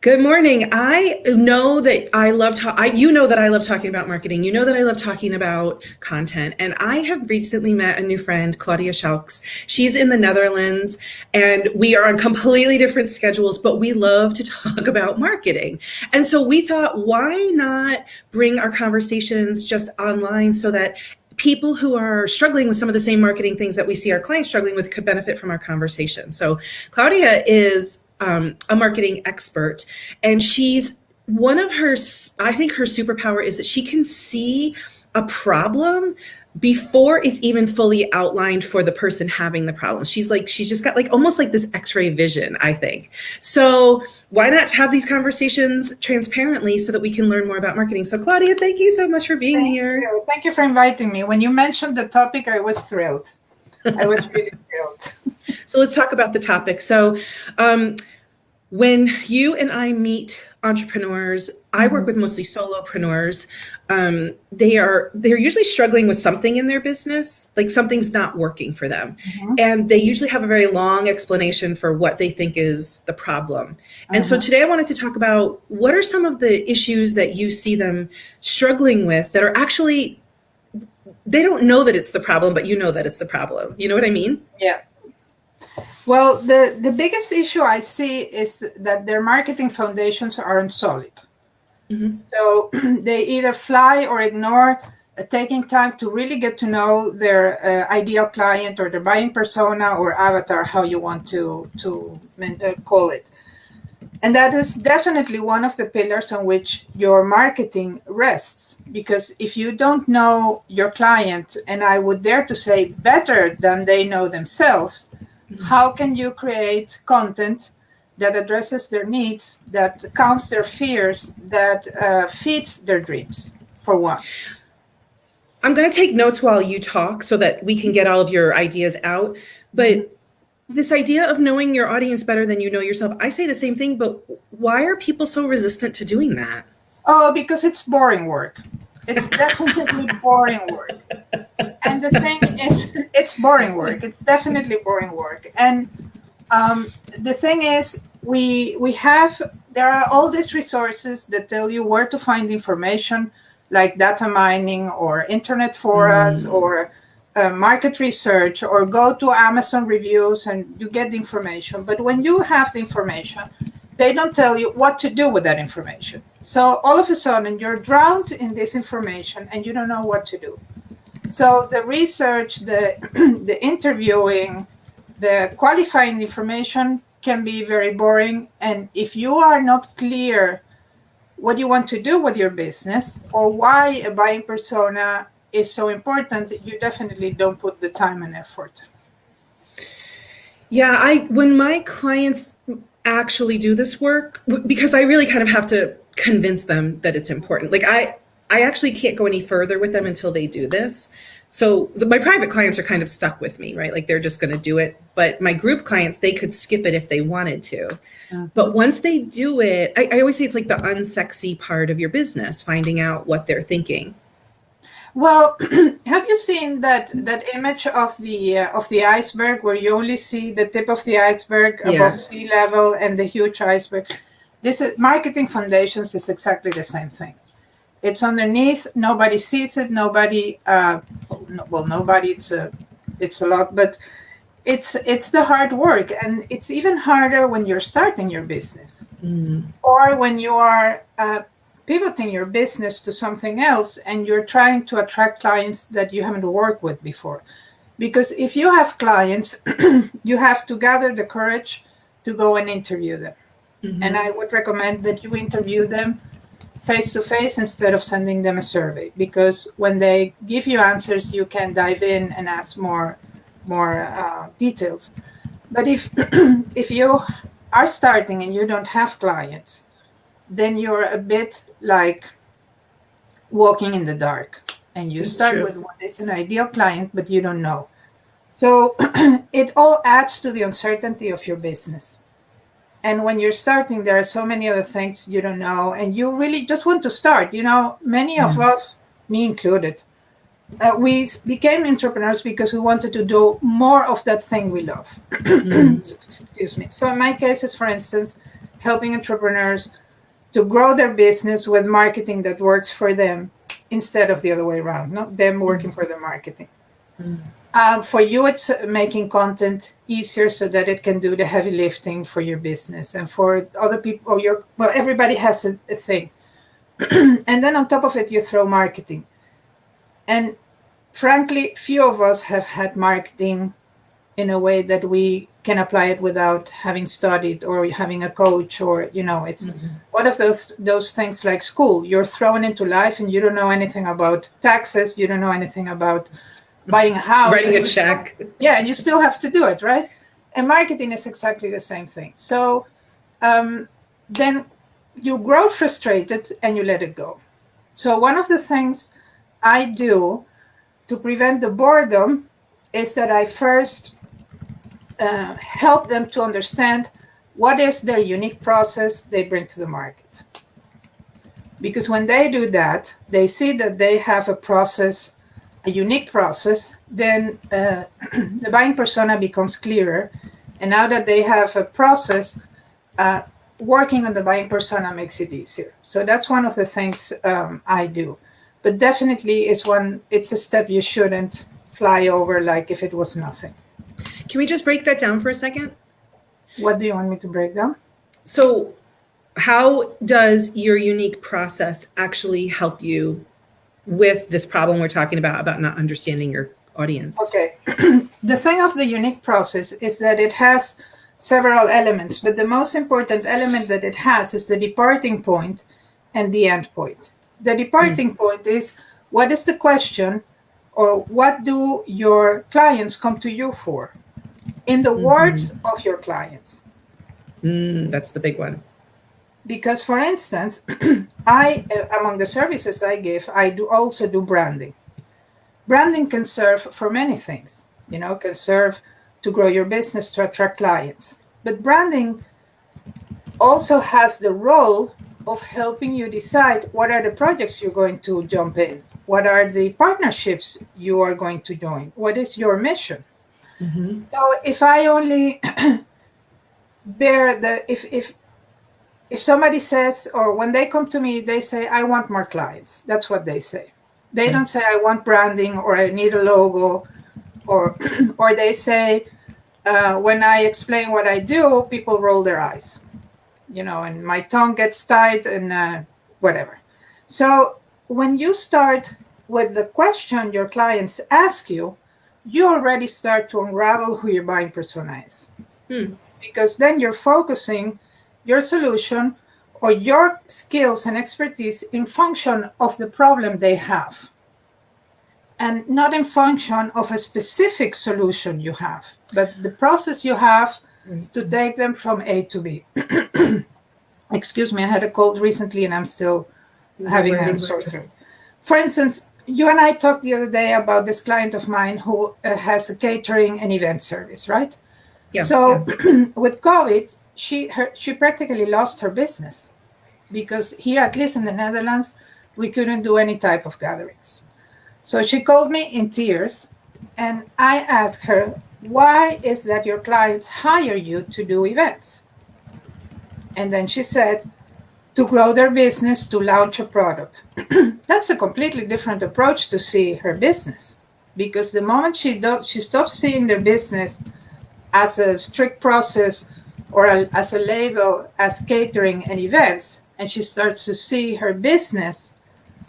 Good morning. I know that I love. You know that I love talking about marketing. You know that I love talking about content. And I have recently met a new friend, Claudia Schalks. She's in the Netherlands, and we are on completely different schedules, but we love to talk about marketing. And so we thought, why not bring our conversations just online so that people who are struggling with some of the same marketing things that we see our clients struggling with could benefit from our conversation. So Claudia is um, a marketing expert, and she's one of her, I think her superpower is that she can see a problem before it's even fully outlined for the person having the problem. She's like, she's just got like almost like this x-ray vision, I think. So why not have these conversations transparently so that we can learn more about marketing? So Claudia, thank you so much for being thank here. You. Thank you for inviting me. When you mentioned the topic, I was thrilled. I was really thrilled. So let's talk about the topic. So um, when you and I meet entrepreneurs, I work mm-hmm. with mostly solopreneurs. Um, they are they're usually struggling with something in their business, like something's not working for them, mm-hmm. and they usually have a very long explanation for what they think is the problem. And uh-huh. so today I wanted to talk about what are some of the issues that you see them struggling with that are actually they don't know that it's the problem, but you know that it's the problem. You know what I mean? Yeah. Well, the, the biggest issue I see is that their marketing foundations aren't solid. Mm-hmm. So they either fly or ignore uh, taking time to really get to know their uh, ideal client or their buying persona or avatar, how you want to, to uh, call it. And that is definitely one of the pillars on which your marketing rests. Because if you don't know your client, and I would dare to say better than they know themselves. How can you create content that addresses their needs, that calms their fears, that uh, feeds their dreams, for one? I'm going to take notes while you talk so that we can get all of your ideas out. But mm-hmm this idea of knowing your audience better than you know yourself i say the same thing but why are people so resistant to doing that oh because it's boring work it's definitely boring work and the thing is it's boring work it's definitely boring work and um, the thing is we we have there are all these resources that tell you where to find information like data mining or internet forums mm. or uh, market research or go to Amazon reviews and you get the information. But when you have the information, they don't tell you what to do with that information. So all of a sudden you're drowned in this information and you don't know what to do. So the research, the the interviewing, the qualifying information can be very boring. And if you are not clear what you want to do with your business or why a buying persona is so important, you definitely don't put the time and effort. Yeah, I when my clients actually do this work because I really kind of have to convince them that it's important. Like I I actually can't go any further with them until they do this. So the, my private clients are kind of stuck with me, right? Like they're just going to do it. But my group clients, they could skip it if they wanted to. Uh-huh. But once they do it, I, I always say it's like the unsexy part of your business, finding out what they're thinking. Well, have you seen that that image of the uh, of the iceberg where you only see the tip of the iceberg yeah. above sea level and the huge iceberg? This is, marketing foundations is exactly the same thing. It's underneath. Nobody sees it. Nobody. Uh, well, nobody. It's a it's a lot, but it's it's the hard work, and it's even harder when you're starting your business mm. or when you are. Uh, pivoting your business to something else and you're trying to attract clients that you haven't worked with before. Because if you have clients, you have to gather the courage to go and interview them. Mm-hmm. And I would recommend that you interview them face to face instead of sending them a survey because when they give you answers, you can dive in and ask more more uh, details. But if if you are starting and you don't have clients, then you're a bit like walking in the dark and you it's start true. with what is an ideal client but you don't know so it all adds to the uncertainty of your business and when you're starting there are so many other things you don't know and you really just want to start you know many of mm. us me included uh, we became entrepreneurs because we wanted to do more of that thing we love mm. excuse me so in my cases for instance helping entrepreneurs to grow their business with marketing that works for them instead of the other way around, not them working for the marketing. Mm. Um, for you, it's making content easier so that it can do the heavy lifting for your business. And for other people, or your well, everybody has a, a thing. and then on top of it, you throw marketing. And frankly, few of us have had marketing in a way that we can apply it without having studied or having a coach or you know it's mm-hmm. one of those those things like school you're thrown into life and you don't know anything about taxes you don't know anything about buying a house writing a check. Yeah and you still have to do it right? And marketing is exactly the same thing. So um, then you grow frustrated and you let it go. So one of the things i do to prevent the boredom is that i first uh, help them to understand what is their unique process they bring to the market. Because when they do that, they see that they have a process, a unique process, then uh, the buying persona becomes clearer. And now that they have a process, uh, working on the buying persona makes it easier. So that's one of the things um, I do. But definitely, it's one. It's a step you shouldn't fly over like if it was nothing. Can we just break that down for a second? What do you want me to break down? So, how does your unique process actually help you with this problem we're talking about about not understanding your audience? Okay. the thing of the unique process is that it has several elements, but the most important element that it has is the departing point and the end point. The departing mm. point is what is the question or what do your clients come to you for? in the mm-hmm. words of your clients. Mm, that's the big one. Because, for instance, I, uh, among the services I give, I do also do branding. Branding can serve for many things, you know, can serve to grow your business, to attract clients. But branding also has the role of helping you decide what are the projects you're going to jump in, what are the partnerships you are going to join, what is your mission. Mm-hmm. So if I only bear the if if if somebody says or when they come to me they say I want more clients. That's what they say. They mm-hmm. don't say I want branding or I need a logo or or they say uh, when I explain what I do, people roll their eyes, you know, and my tongue gets tight and uh, whatever. So when you start with the question your clients ask you, you already start to unravel who your buying persona is. Hmm. Because then you're focusing your solution or your skills and expertise in function of the problem they have and not in function of a specific solution you have, but the process you have to take them from A to B. Excuse me, I had a cold recently and I'm still having a sore throat. For instance, you and I talked the other day about this client of mine who uh, has a catering and event service, right? Yeah. So yeah. with COVID, she her, she practically lost her business because here, at least in the Netherlands, we couldn't do any type of gatherings. So she called me in tears, and I asked her, "Why is that your clients hire you to do events?" And then she said, to grow their business, to launch a product. That's a completely different approach to see her business. Because the moment she, do, she stops seeing their business as a strict process or a, as a label as catering and events, and she starts to see her business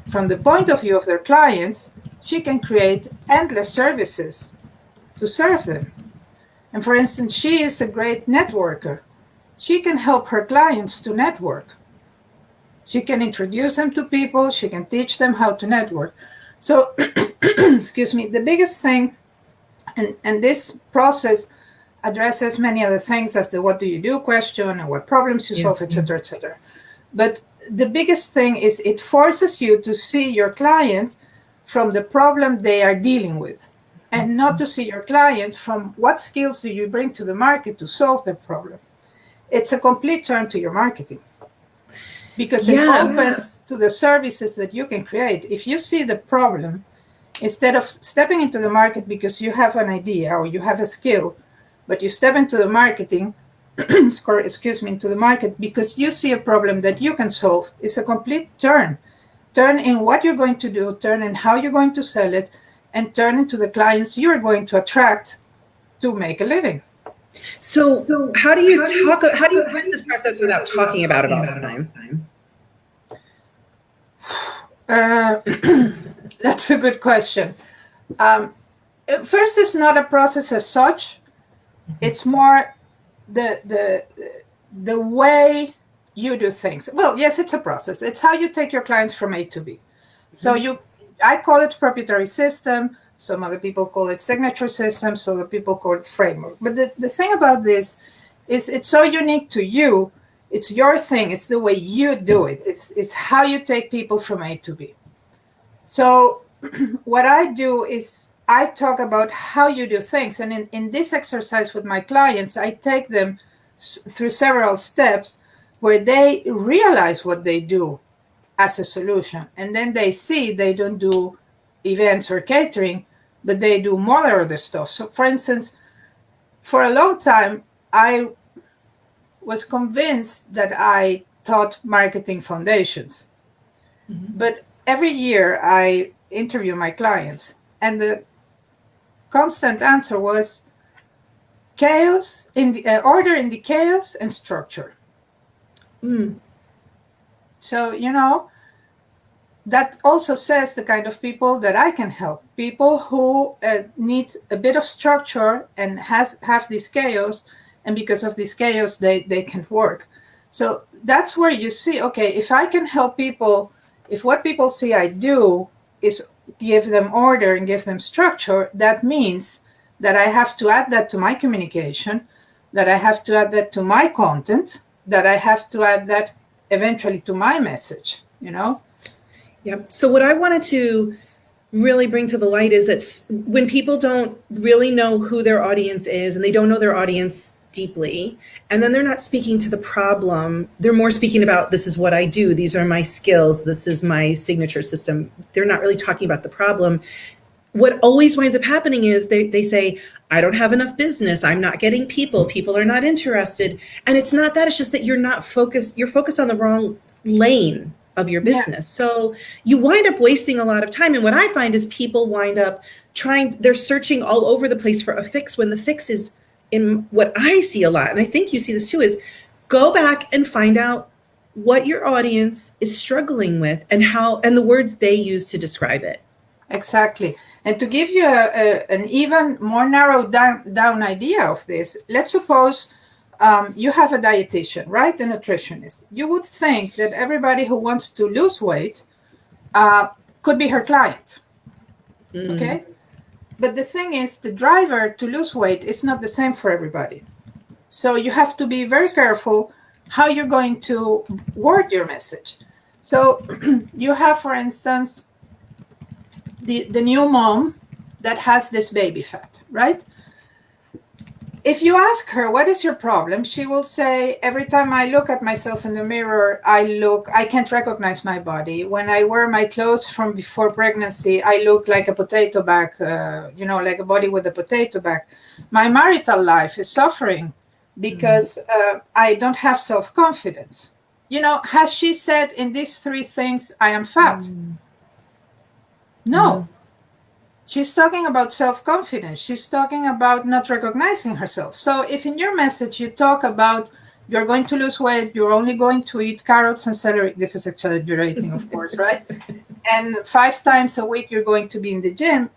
from the point of view of their clients, she can create endless services to serve them. And for instance, she is a great networker. She can help her clients to network. She can introduce them to people. She can teach them how to network. So, excuse me, the biggest thing, and, and this process addresses many other things as the what do you do question and what problems you yeah. solve, etc., etc. But the biggest thing is it forces you to see your client from the problem they are dealing with and mm-hmm. not to see your client from what skills do you bring to the market to solve the problem. It's a complete turn to your marketing because it opens to the services that you can create. If you see the problem, instead of stepping into the market because you have an idea or you have a skill, but you step into the marketing score, excuse me, into the market because you see a problem that you can solve. It's a complete turn. Turn in what you're going to do, turn in how you're going to sell it, and turn into the clients you're going to attract to make a living. So, so how do you how talk? Do you, how do you approach this process without talking about it all the time? Uh, that's a good question. Um, first, it's not a process as such. It's more the the the way you do things. Well, yes, it's a process. It's how you take your clients from A to B. So mm-hmm. you, I call it proprietary system. Some other people call it signature system. So the people call it framework. But the, the thing about this is it's so unique to you. It's your thing. It's the way you do it. It's, it's how you take people from A to B. So what I do is I talk about how you do things. And in, in this exercise with my clients, I take them through several steps where they realize what they do as a solution. And then they see they don't do events or catering, but they do more other stuff. So, for instance, for a long time, I was convinced that I taught marketing foundations. Mm-hmm. But every year I interview my clients, and the constant answer was chaos in the uh, order in the chaos and structure. Mm. So you know that also says the kind of people that I can help. People who uh, need a bit of structure and has have this chaos, and because of this chaos, they they can work. So that's where you see, okay, if I can help people, if what people see I do is give them order and give them structure, that means that I have to add that to my communication, that I have to add that to my content, that I have to add that eventually to my message, you know? Yep. So what I wanted to really bring to the light is that when people don't really know who their audience is and they don't know their audience deeply and then they're not speaking to the problem. They're more speaking about this is what i do. These are my skills. This is my signature system. They're not really talking about the problem. What always winds up happening is they, they say i don't have enough business. I'm not getting people. People are not interested. And it's not that it's just that you're not focused you're focused on the wrong lane of your business. Yeah. so you wind up wasting a lot of time and what i find is people wind up trying they're searching all over the place for a fix when the fix is in what I see a lot, and I think you see this too, is go back and find out what your audience is struggling with and how and the words they use to describe it. Exactly. And to give you a, a, an even more narrowed down, down idea of this, let's suppose um, you have a dietitian, right? A nutritionist. You would think that everybody who wants to lose weight uh, could be her client. Mm. Okay. But the thing is, the driver to lose weight is not the same for everybody. So you have to be very careful how you're going to word your message. So you have, for instance, the, the new mom that has this baby fat, right? If you ask her what is your problem? she will say every time i look at myself in the mirror i look i can't recognize my body. When i wear my clothes from before pregnancy i look like a potato bag uh, you know like a body with a potato bag. My marital life is suffering because mm-hmm. uh, i don't have self-confidence. You know has she said in these three things i am fat? Mm. no. Mm-hmm she's talking about self-confidence. She's talking about not recognizing herself. So if in your message you talk about you're going to lose weight you're only going to eat carrots and celery this is exaggerating of course right? And five times a week you're going to be in the gym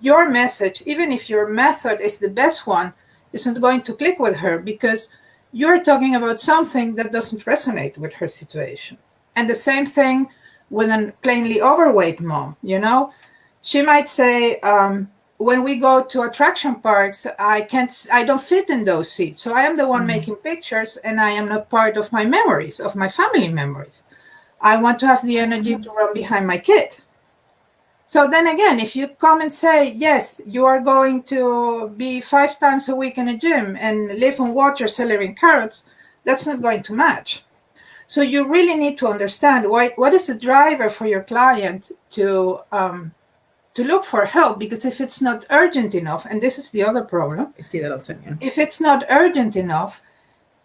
your message even if your method is the best one isn't going to click with her because you're talking about something that doesn't resonate with her situation. And the same thing with a plainly overweight mom you know she might say, um, when we go to attraction parks, I can't, I don't fit in those seats. So I am the one mm-hmm. making pictures and I am not part of my memories, of my family memories. I want to have the energy to run behind my kid. So then again, if you come and say, yes, you are going to be five times a week in a gym and live on water, celery, and carrots, that's not going to match. So you really need to understand what, what is the driver for your client to um, to look for help because if it's not urgent enough, and this is the other problem. I see that time. Yeah. If it's not urgent enough,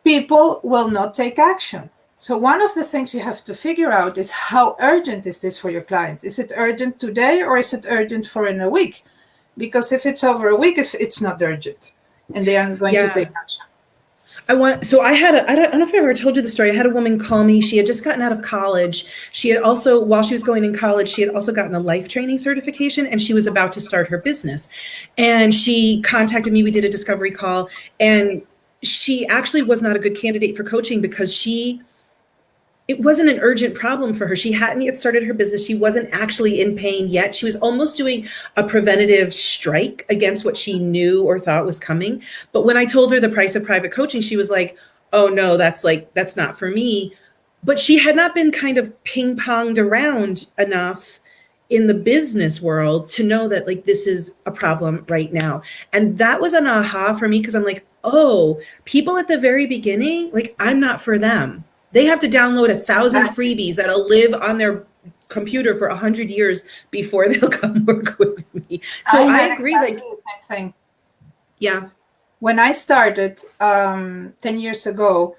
people will not take action. So one of the things you have to figure out is how urgent is this for your client? Is it urgent today or is it urgent for in a week? Because if it's over a week, it's not urgent and they aren't going yeah. to take action. I want, so I had, a, I don't, I don't know if I ever told you the story. I had a woman call me. She had just gotten out of college. She had also, while she was going in college, she had also gotten a life training certification and she was about to start her business. And she contacted me. We did a discovery call and she actually was not a good candidate for coaching because she it wasn't an urgent problem for her. She hadn't yet started her business. She wasn't actually in pain yet. She was almost doing a preventative strike against what she knew or thought was coming. But when I told her the price of private coaching, she was like, oh no, that's like, that's not for me. But she had not been kind of ping ponged around enough in the business world to know that like this is a problem right now. And that was an aha for me because I'm like, oh, people at the very beginning, like I'm not for them they have to download a thousand freebies that'll live on their computer for a hundred years before they'll come work with me. So I, I agree. Exactly like, same thing. Yeah. When I started um, 10 years ago,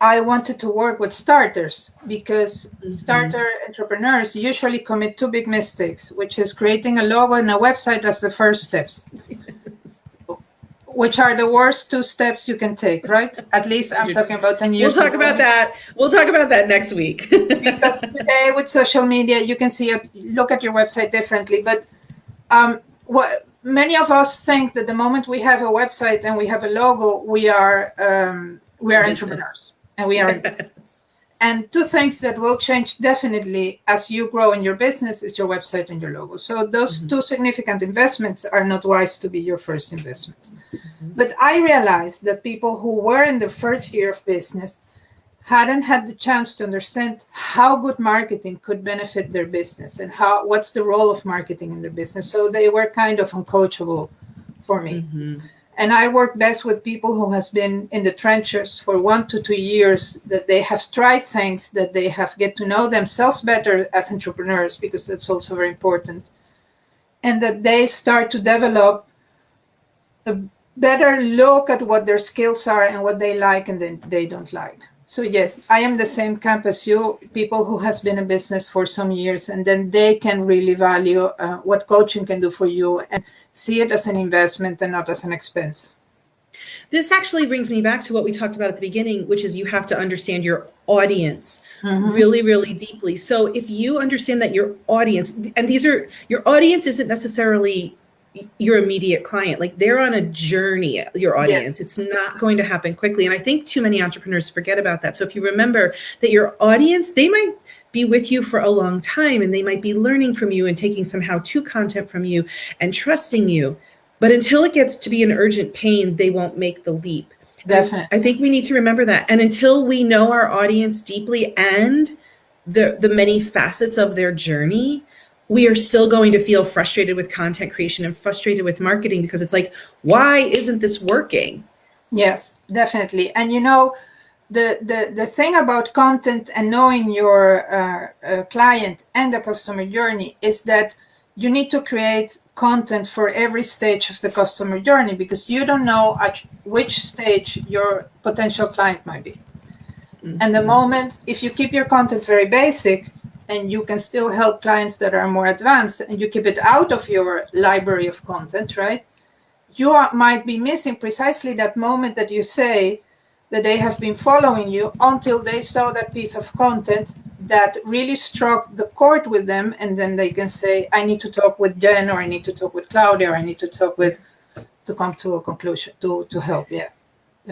I wanted to work with starters because mm -hmm. starter entrepreneurs usually commit two big mistakes, which is creating a logo and a website as the first steps which are the worst two steps you can take, right? At least I'm talking about 10 years We'll talk ago. about that. We'll talk about that next week. because today with social media, you can see, a, look at your website differently. But um, what many of us think that the moment we have a website and we have a logo, we are, um, we are entrepreneurs and we are in business. And two things that will change definitely as you grow in your business is your website and your logo. So those mm -hmm. two significant investments are not wise to be your first investment. Mm -hmm. But I realized that people who were in the first year of business hadn't had the chance to understand how good marketing could benefit their business and how what's the role of marketing in their business. So they were kind of uncoachable for me. Mm -hmm. And I work best with people who has been in the trenches for one to two years, that they have tried things, that they have get to know themselves better as entrepreneurs, because that's also very important. And that they start to develop a better look at what their skills are and what they like and then they don't like. So yes, I am the same camp as you, people who has been in business for some years, and then they can really value uh, what coaching can do for you and see it as an investment and not as an expense. This actually brings me back to what we talked about at the beginning, which is you have to understand your audience mm -hmm. really, really deeply. So if you understand that your audience, and these are, your audience isn't necessarily your immediate client like they're on a journey your audience. Yes. it's not going to happen quickly. And i think too many entrepreneurs forget about that. So if you remember that your audience they might be with you for a long time and they might be learning from you and taking some how-to content from you and trusting you. But until it gets to be an urgent pain they won't make the leap. Definitely. I think we need to remember that. And until we know our audience deeply and the the many facets of their journey we are still going to feel frustrated with content creation and frustrated with marketing because it's like, why isn't this working? Yes, definitely. And you know, the, the, the thing about content and knowing your uh, uh, client and the customer journey is that you need to create content for every stage of the customer journey because you don't know at which stage your potential client might be. Mm -hmm. And the moment, if you keep your content very basic, and you can still help clients that are more advanced and you keep it out of your library of content, right? You are, might be missing precisely that moment that you say that they have been following you until they saw that piece of content that really struck the chord with them. And then they can say, I need to talk with Jen or I need to talk with Claudia or I need to talk with, to come to a conclusion, to, to help. Yeah.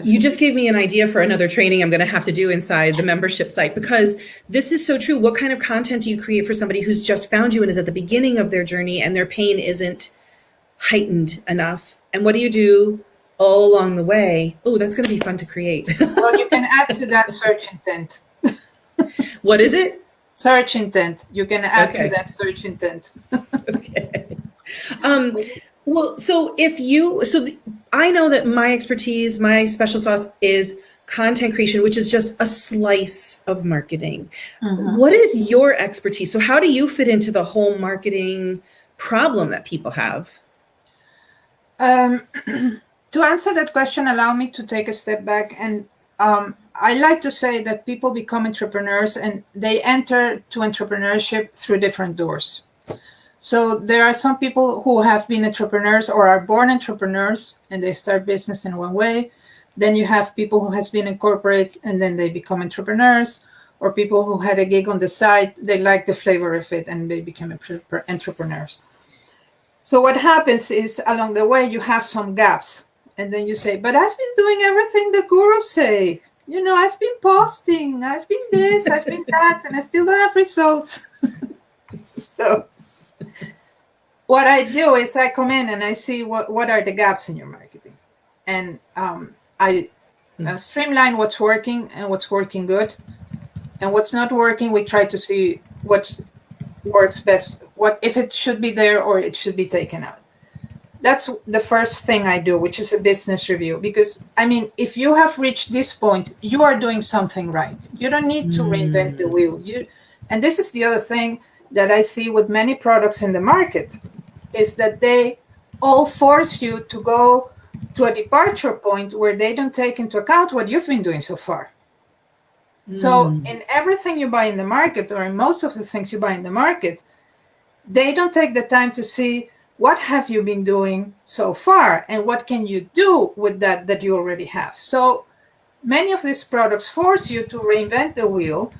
You just gave me an idea for another training I'm going to have to do inside the membership site because this is so true. What kind of content do you create for somebody who's just found you and is at the beginning of their journey and their pain isn't heightened enough? And what do you do all along the way? Oh, that's going to be fun to create. well, you can add to that search intent. what is it? Search intent. You can add okay. to that search intent. okay. Um, well, so if you, so the, I know that my expertise, my special sauce is content creation, which is just a slice of marketing. Mm-hmm. What is your expertise? So how do you fit into the whole marketing problem that people have? Um, to answer that question, allow me to take a step back and um, I like to say that people become entrepreneurs and they enter to entrepreneurship through different doors. So there are some people who have been entrepreneurs or are born entrepreneurs and they start business in one way. Then you have people who has been in corporate and then they become entrepreneurs or people who had a gig on the side, they like the flavor of it and they become entrepreneurs. So what happens is along the way, you have some gaps and then you say, but I've been doing everything the gurus say. You know, I've been posting, I've been this, I've been that, and I still don't have results. so what I do is I come in and I see what, what are the gaps in your marketing. And um, I uh, streamline what's working and what's working good. And what's not working, we try to see what works best, what if it should be there or it should be taken out. That's the first thing I do, which is a business review. Because, I mean, if you have reached this point, you are doing something right. You don't need to reinvent the wheel. You, and this is the other thing that I see with many products in the market is that they all force you to go to a departure point where they don't take into account what you've been doing so far. Mm. So in everything you buy in the market, or in most of the things you buy in the market, they don't take the time to see what have you been doing so far and what can you do with that that you already have. So many of these products force you to reinvent the wheel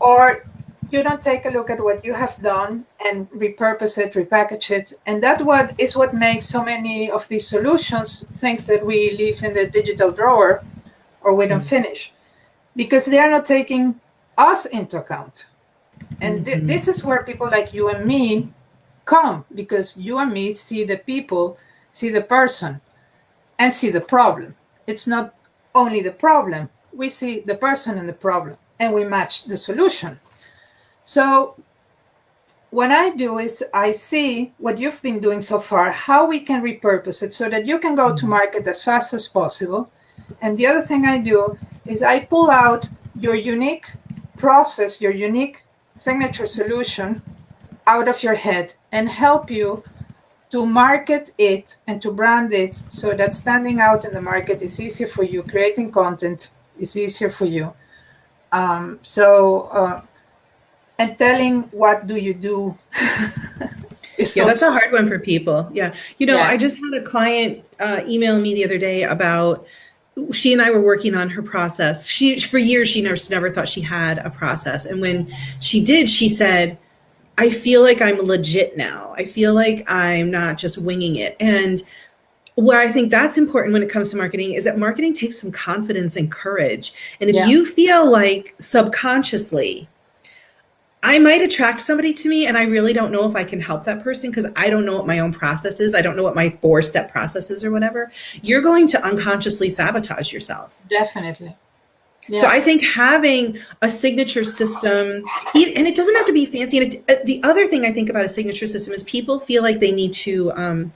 or you don't take a look at what you have done and repurpose it, repackage it. And that what is what makes so many of these solutions things that we leave in the digital drawer or we don't mm-hmm. finish because they are not taking us into account. And th mm-hmm. this is where people like you and me come because you and me see the people, see the person, and see the problem. It's not only the problem, we see the person and the problem, and we match the solution. So what I do is I see what you've been doing so far, how we can repurpose it so that you can go to mm-hmm. market as fast as possible. And the other thing I do is I pull out your unique process, your unique signature solution out of your head and help you to market it and to brand it so that standing out in the market is easier for you, creating content is easier for you. Um, so uh, and telling what do you do yeah that's a hard one for people yeah you know yeah. i just had a client uh, email me the other day about she and I were working on her process. She for years she never never thought she had a process, and when she did, she said, "I feel like I'm legit now. I feel like I'm not just winging it." And where I think that's important when it comes to marketing is that marketing takes some confidence and courage. And if yeah. you feel like subconsciously I might attract somebody to me and I really don't know if I can help that person because I don't know what my own process is. I don't know what my four step process is or whatever. You're going to unconsciously sabotage yourself. Definitely. Yeah. So I think having a signature system, and it doesn't have to be fancy. And it, uh, the other thing I think about a signature system is people feel like they need to um,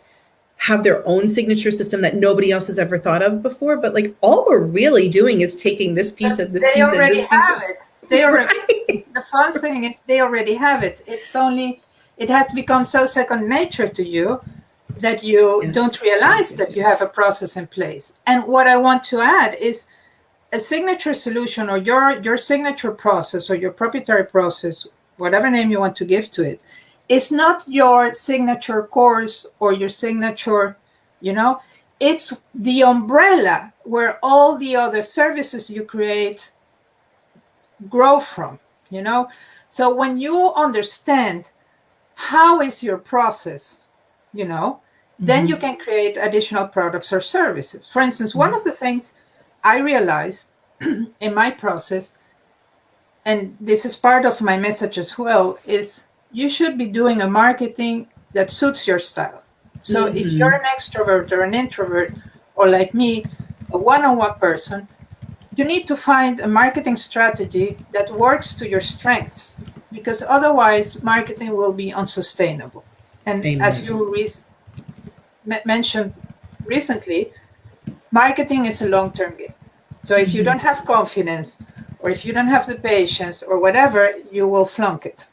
have their own signature system that nobody else has ever thought of before. But like all we're really doing is taking this piece but of this they piece already of this have piece it. They already. Right. The fun thing is they already have it. It's only it has become so second nature to you that you yes. don't realize yes, yes, that you have a process in place. And what I want to add is a signature solution or your your signature process or your proprietary process, whatever name you want to give to it, is not your signature course or your signature, you know, it's the umbrella where all the other services you create grow from, you know? So when you understand how is your process, you know, mm-hmm. then you can create additional products or services. For instance, mm-hmm. one of the things I realized in my process, and this is part of my message as well, is you should be doing a marketing that suits your style. So mm-hmm. if you're an extrovert or an introvert, or like me, a one on one person, you need to find a marketing strategy that works to your strengths because otherwise marketing will be unsustainable. And Amen. as you re mentioned recently, marketing is a long-term game. So if you mm-hmm. don't have confidence or if you don't have the patience or whatever, you will flunk it.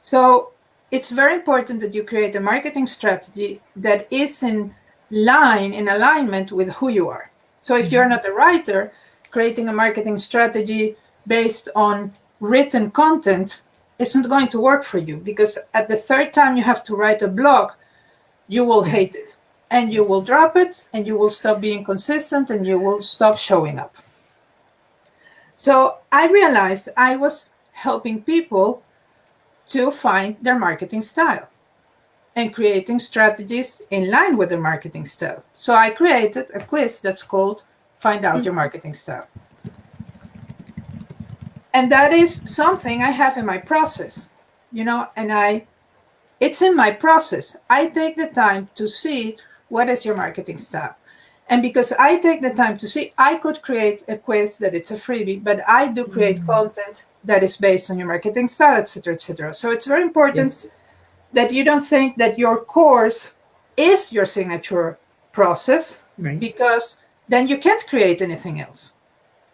So it's very important that you create a marketing strategy that is in line, in alignment with who you are. So if you're not a writer, creating a marketing strategy based on written content isn't going to work for you because at the third time you have to write a blog, you will hate it. And you will drop it and you will stop being consistent and you will stop showing up. So I realized I was helping people to find their marketing style and creating strategies in line with their marketing style. So I created a quiz that's called Find Out Your Marketing Style. And that is something I have in my process, you know, and I, it's in my process. I take the time to see what is your marketing style. And because I take the time to see, I could create a quiz that it's a freebie, but I do create mm. content that is based on your marketing style, etc., etc. So it's very important yes. That you don't think that your course is your signature process, right. because then you can't create anything else.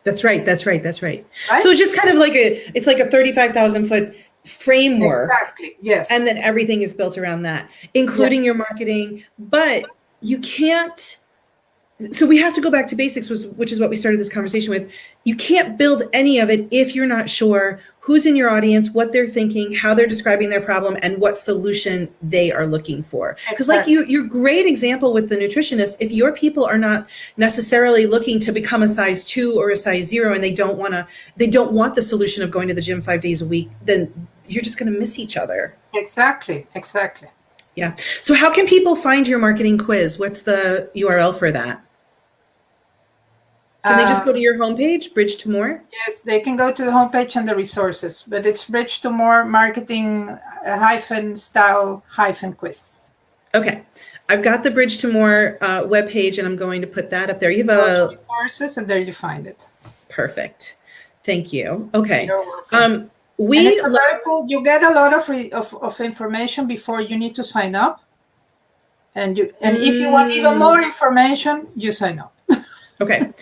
That's right. That's right. That's right. right? So it's just kind of like a, it's like a 35,000 foot framework. Exactly. Yes. And then everything is built around that, including yeah. your marketing. But you can't so we have to go back to basics which is what we started this conversation with you can't build any of it if you're not sure who's in your audience what they're thinking how they're describing their problem and what solution they are looking for because like you your great example with the nutritionist if your people are not necessarily looking to become a size two or a size zero and they don't want to they don't want the solution of going to the gym five days a week then you're just going to miss each other exactly exactly yeah. So how can people find your marketing quiz? What's the URL for that? Can they just go to your homepage, Bridge to More? Yes, they can go to the homepage and the resources, but it's Bridge to More marketing uh, hyphen style hyphen quiz. Okay. I've got the Bridge to More uh, webpage and I'm going to put that up there. You have a resources and there you find it. Perfect. Thank you. Okay. Um, we and it's very cool. You get a lot of, of, of information before you need to sign up. And you and mm. if you want even more mm. information, you sign up. okay.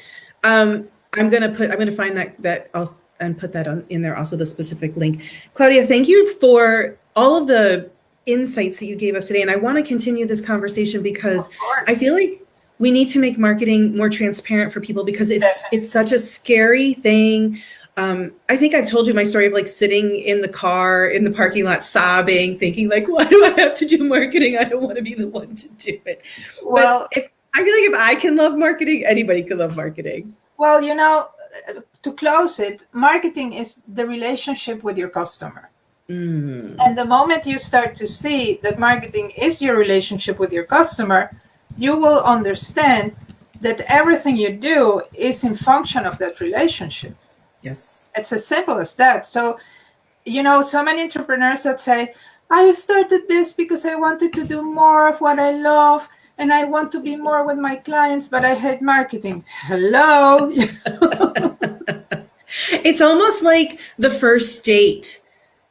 Um, I'm gonna put I'm gonna find that that also and put that on in there also the specific link. Claudia, thank you for all of the insights that you gave us today. And I want to continue this conversation because I feel like we need to make marketing more transparent for people because it's Definitely. it's such a scary thing um, I think I've told you my story of like sitting in the car in the parking lot sobbing, thinking like, why do I have to do marketing? I don't want to be the one to do it. Well, but if, I feel like if I can love marketing, anybody can love marketing. Well, you know, to close it, marketing is the relationship with your customer. Mm. And the moment you start to see that marketing is your relationship with your customer, you will understand that everything you do is in function of that relationship. Yes. It's as simple as that. So, you know, so many entrepreneurs that say, I started this because I wanted to do more of what I love and I want to be more with my clients, but I hate marketing. Hello. it's almost like the first date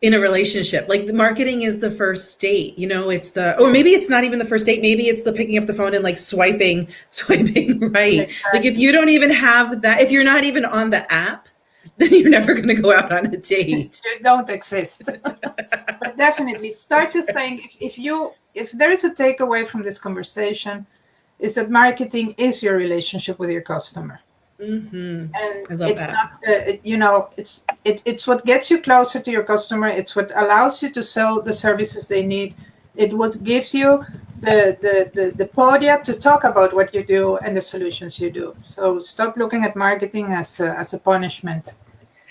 in a relationship like the marketing is the first date you know it's the or maybe it's not even the first date maybe it's the picking up the phone and like swiping swiping right exactly. like if you don't even have that if you're not even on the app then you're never going to go out on a date. you don't exist. but definitely start That's to right. think if, if you if there is a takeaway from this conversation, is that marketing is your relationship with your customer. Mm-hmm. And it's that. not, uh, you know, it's it, it's what gets you closer to your customer. It's what allows you to sell the services they need. It what gives you the, the, the, the podium to talk about what you do and the solutions you do. So stop looking at marketing as a, as a punishment.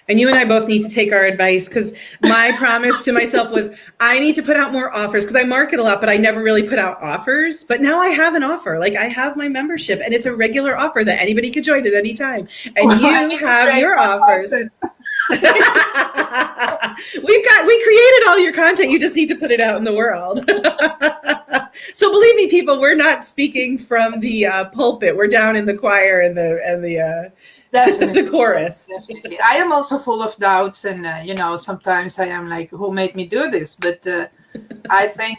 And you and I both need to take our advice because my promise to myself was I need to put out more offers because I market a lot, but I never really put out offers. But now I have an offer. Like I have my membership and it's a regular offer that anybody could join at any time. And well, you have your offers. We've got we created all your content. You just need to put it out in the world. so believe me, people, we're not speaking from the uh, pulpit. We're down in the choir and the and the uh, Definitely. the chorus. Definitely. I am also full of doubts, and uh, you know, sometimes I am like, "Who made me do this?" But uh, I think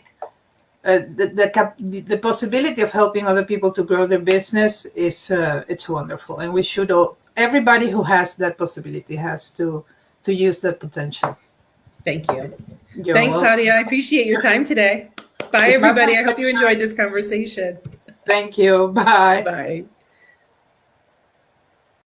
uh, the, the the possibility of helping other people to grow their business is uh, it's wonderful, and we should all everybody who has that possibility has to to use that potential. Thank you. You're Thanks, welcome. Claudia. I appreciate your time today. Bye, everybody. I hope you enjoyed this conversation. Thank you. Bye. Bye.